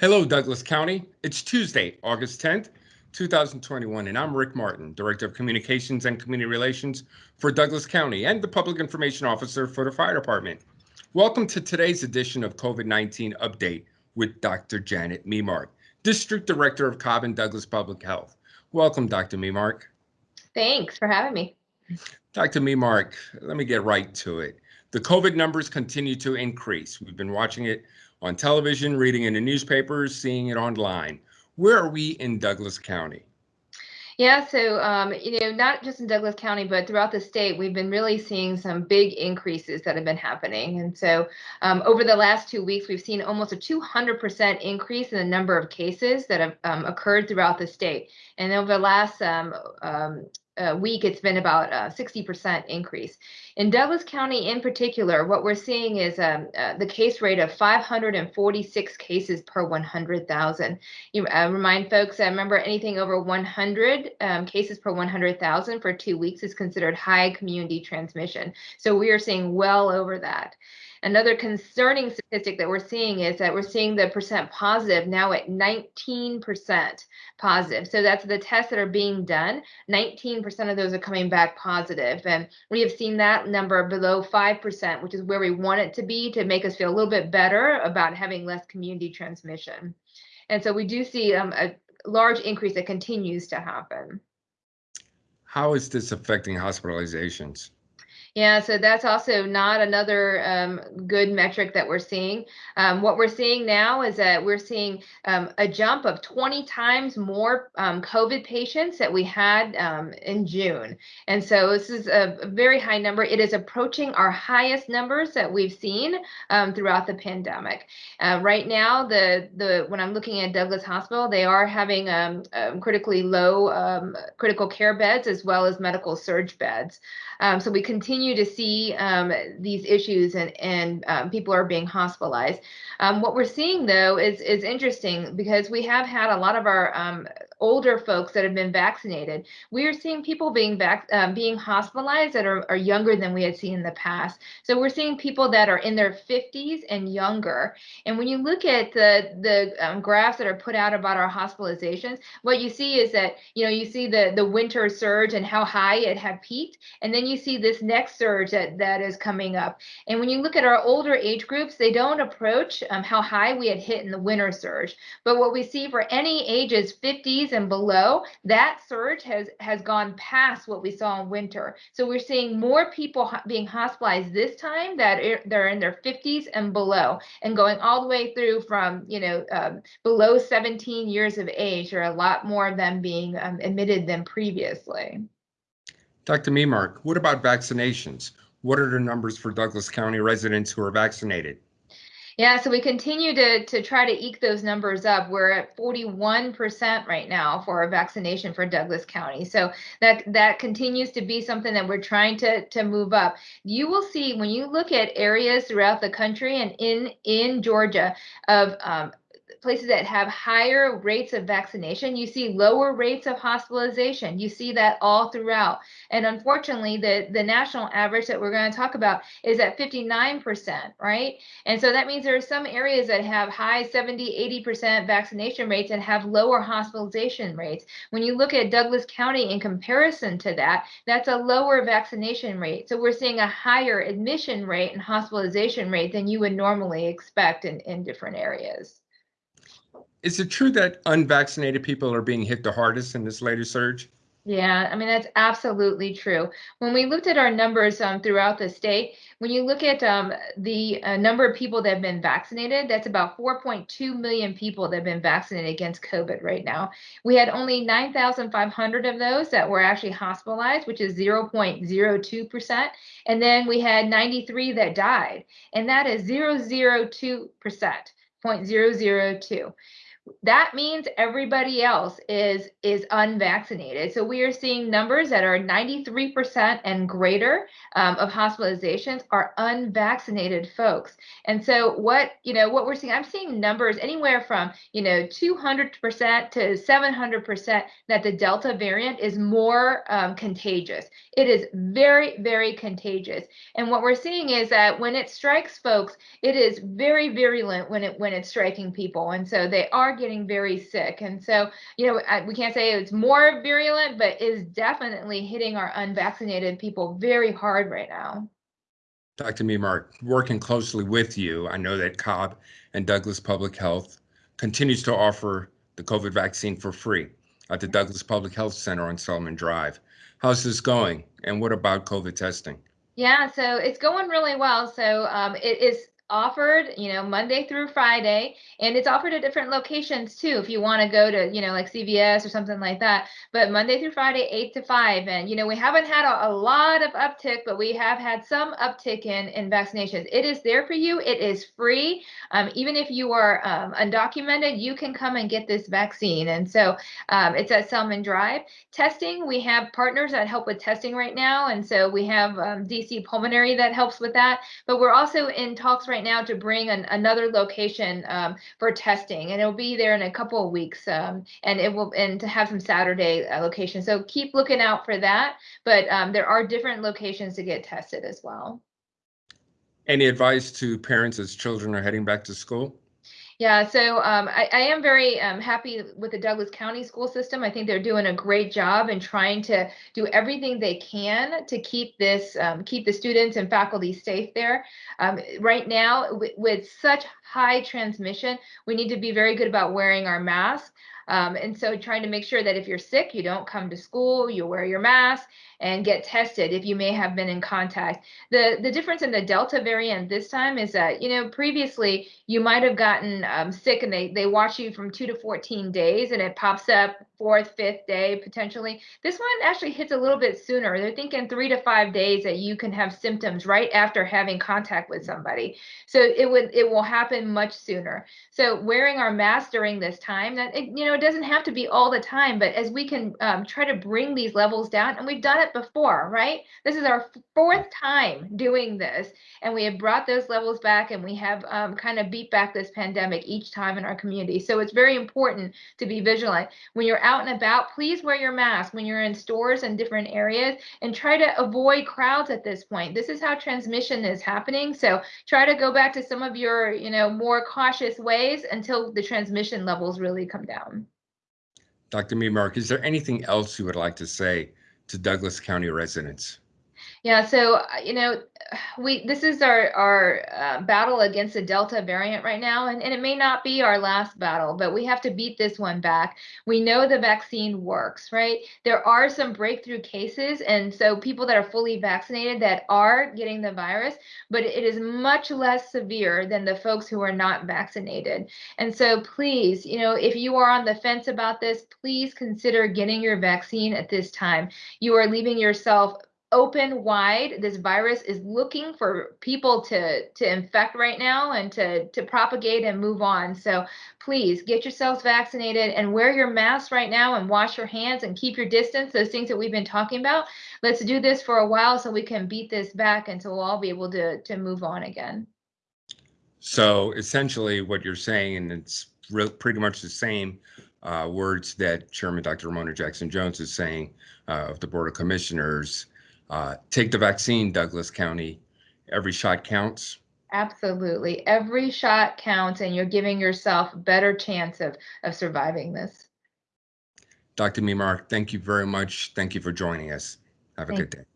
Hello, Douglas County. It's Tuesday, August 10th, 2021, and I'm Rick Martin, Director of Communications and Community Relations for Douglas County and the Public Information Officer for the Fire Department. Welcome to today's edition of COVID-19 Update with Dr. Janet Memark, District Director of Cobb and Douglas Public Health. Welcome, Dr. Memark. Thanks for having me. Dr. Memark, let me get right to it. The COVID numbers continue to increase. We've been watching it on television, reading in the newspapers, seeing it online. Where are we in Douglas County? Yeah, so um, you know, not just in Douglas County, but throughout the state, we've been really seeing some big increases that have been happening. And so, um, over the last two weeks, we've seen almost a 200% increase in the number of cases that have um, occurred throughout the state. And over the last um, um, uh, week, it's been about a 60% increase. In Douglas County in particular, what we're seeing is um, uh, the case rate of 546 cases per 100,000. You uh, remind folks, I remember anything over 100 um, cases per 100,000 for two weeks is considered high community transmission. So we are seeing well over that. Another concerning statistic that we're seeing is that we're seeing the percent positive now at 19% positive. So that's the tests that are being done. 19% of those are coming back positive. And we have seen that number below 5%, which is where we want it to be to make us feel a little bit better about having less community transmission. And so we do see um, a large increase that continues to happen. How is this affecting hospitalizations? Yeah, so that's also not another um, good metric that we're seeing. Um, what we're seeing now is that we're seeing um, a jump of 20 times more um, COVID patients that we had um, in June. And so this is a, very high number. It is approaching our highest numbers that we've seen um, throughout the pandemic. Uh, right now, the the when I'm looking at Douglas Hospital, they are having critically low critical care beds as well as medical surge beds. so we continue continue to see um, these issues and, and um, people are being hospitalized. Um, what we're seeing though is, is interesting because we have had a lot of our um, older folks that have been vaccinated. We are seeing people being um, being hospitalized that are, are younger than we had seen in the past. So we're seeing people that are in their 50s and younger. And when you look at the, the um, graphs that are put out about our hospitalizations, what you see is that, you know, you see the, the winter surge and how high it had peaked. And then you see this next next surge that, that is coming up. And when you look at our older age groups, they don't approach um, how high we had hit in the winter surge. But what we see for any ages 50s and below, that surge has, has gone past what we saw in winter. So we're seeing more people ho being hospitalized this time that are, they're in their 50s and below and going all the way through from, you know, um, below 17 years of age. There are a lot more of them being um, admitted than previously. Dr. Memark, what about vaccinations? What are the numbers for Douglas County residents who are vaccinated? Yeah, so we continue to, to try to eke those numbers up. We're at 41% right now for a vaccination for Douglas County. So that that continues to be something that we're trying to, to move up. You will see when you look at areas throughout the country and in, in Georgia of um, places that have higher rates of vaccination, you see lower rates of hospitalization. You see that all throughout. And unfortunately, the, the national average that we're going to talk about is at 59%, right? And so that means there are some areas that have high 70, 80% vaccination rates and have lower hospitalization rates. When you look at Douglas County in comparison to that, that's a lower vaccination rate. So we're seeing a higher admission rate and hospitalization rate than you would normally expect in, in different areas. Is it true that unvaccinated people are being hit the hardest in this latest surge? Yeah, I mean, that's absolutely true. When we looked at our numbers um, throughout the state, when you look at um, the uh, number of people that have been vaccinated, that's about 4.2 million people that have been vaccinated against COVID right now. We had only 9,500 of those that were actually hospitalized, which is 0.02%. And then we had 93 that died, and that is 002%, 0.002 that means everybody else is is unvaccinated. So we are seeing numbers that are 93% and greater um, of hospitalizations are unvaccinated folks. And so what you know what we're seeing, I'm seeing numbers anywhere from you know 200% to 700% that the Delta variant is more um, contagious. It is very very contagious. And what we're seeing is that when it strikes folks, it is very virulent when it when it's striking people, and so they are getting very sick. And so, you know, I, we can't say it's more virulent, but is definitely hitting our unvaccinated people very hard right now. Dr. Memark, working closely with you, I know that Cobb and Douglas Public Health continues to offer the COVID vaccine for free at the Douglas Public Health Center on Selman Drive. How's this going? And what about COVID testing? Yeah, so it's going really well. So um, it is offered, you know, Monday through Friday, and it's offered at different locations too. If you want to go to, you know, like CVS or something like that, but Monday through Friday, eight to five. And you know, we haven't had a, a lot of uptick, but we have had some uptick in in vaccinations. It is there for you. It is free. Um, even if you are um, undocumented, you can come and get this vaccine. And so um, it's at Selman Drive. Testing, we have partners that help with testing right now, and so we have um, DC Pulmonary that helps with that. But we're also in talks right right now to bring an, another location um, for testing, and it'll be there in a couple of weeks. Um, and it will and to have some Saturday uh, locations. So keep looking out for that. But um, there are different locations to get tested as well. Any advice to parents as children are heading back to school? Yeah, so um, I, I, am very um, happy with the Douglas County school system. I think they're doing a great job in trying to do everything they can to keep this, um, keep the students and faculty safe there. Um, right now, with such high transmission, we need to be very good about wearing our masks. Um, and so trying to make sure that if you're sick, you don't come to school, you wear your mask and get tested if you may have been in contact. The, the difference in the Delta variant this time is that, you know, previously you might have gotten um, sick and they, they watch you from two to 14 days and it pops up fourth, fifth day potentially. This one actually hits a little bit sooner. They're thinking three to five days that you can have symptoms right after having contact with somebody. So it would it will happen much sooner. So wearing our mask during this time, that it, you know, it doesn't have to be all the time, but as we can um, try to bring these levels down, and we've done it before, right? This is our fourth time doing this, and we have brought those levels back, and we have um, kind of beat back this pandemic each time in our community. So it's very important to be vigilant when you're out and about, please wear your mask when you're in stores and different areas and try to avoid crowds at this point. This is how transmission is happening. So try to go back to some of your, you know, more cautious ways until the transmission levels really come down. Dr. Memark, is there anything else you would like to say to Douglas County residents? Yeah, so uh, you know, we this is our our uh, battle against the Delta variant right now, and, and it may not be our last battle, but we have to beat this one back. We know the vaccine works, right? There are some breakthrough cases, and so people that are fully vaccinated that are getting the virus, but it is much less severe than the folks who are not vaccinated. And so, please, you know, if you are on the fence about this, please consider getting your vaccine at this time. You are leaving yourself open wide this virus is looking for people to to infect right now and to to propagate and move on. So please get yourselves vaccinated and wear your mask right now and wash your hands and keep your distance those things that we've been talking about. Let's do this for a while so we can beat this back and so we'll all be able to to move on again. So essentially what you're saying and it's pretty much the same uh, words that chairman dr Romona Jackson Jones is saying uh, of the board of commissioners uh, take the vaccine, Douglas County. Every shot counts. Absolutely. Every shot counts, and you're giving yourself a better chance of, of surviving this. Dr. Memark, thank you very much. Thank you for joining us. Have a Thank good day.